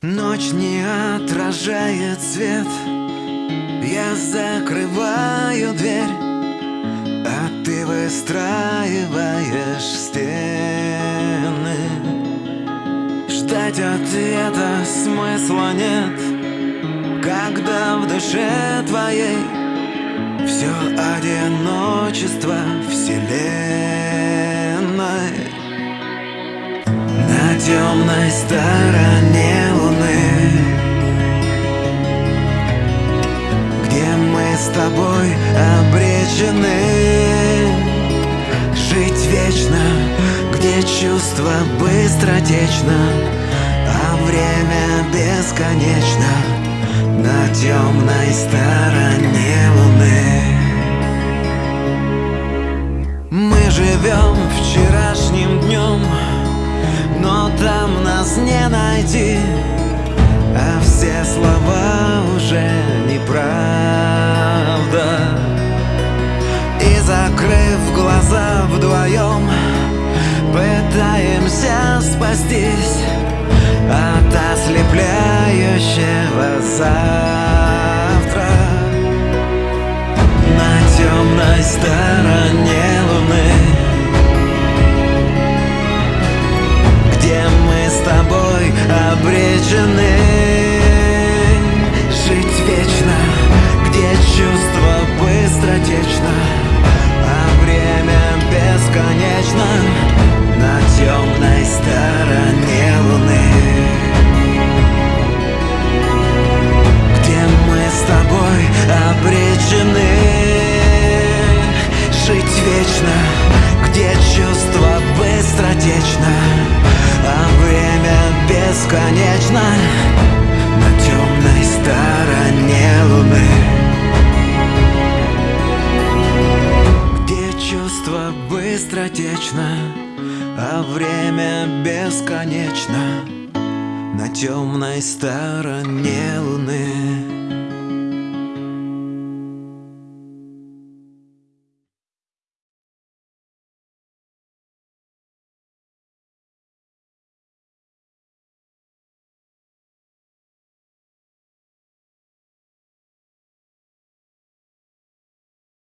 Ночь не отражает свет. Я закрываю дверь А ты выстраиваешь стены. Ждать ответа смысла нет. Когда в душе твоей Все одиночество вселенной. На темной стороне тобой обречены. Жить вечно, где чувство быстротечно А время бесконечно На темной стороне луны. Мы живем вчерашним днем Но там нас не найти А все слова Закрыв глаза вдвоем. Пытаемся спастись От ослепляющего завтра. На темной стороне луны. Где мы с тобой обречены А время бесконечно На темной стороне луны. Быстротечно, а время бесконечно На темной стороне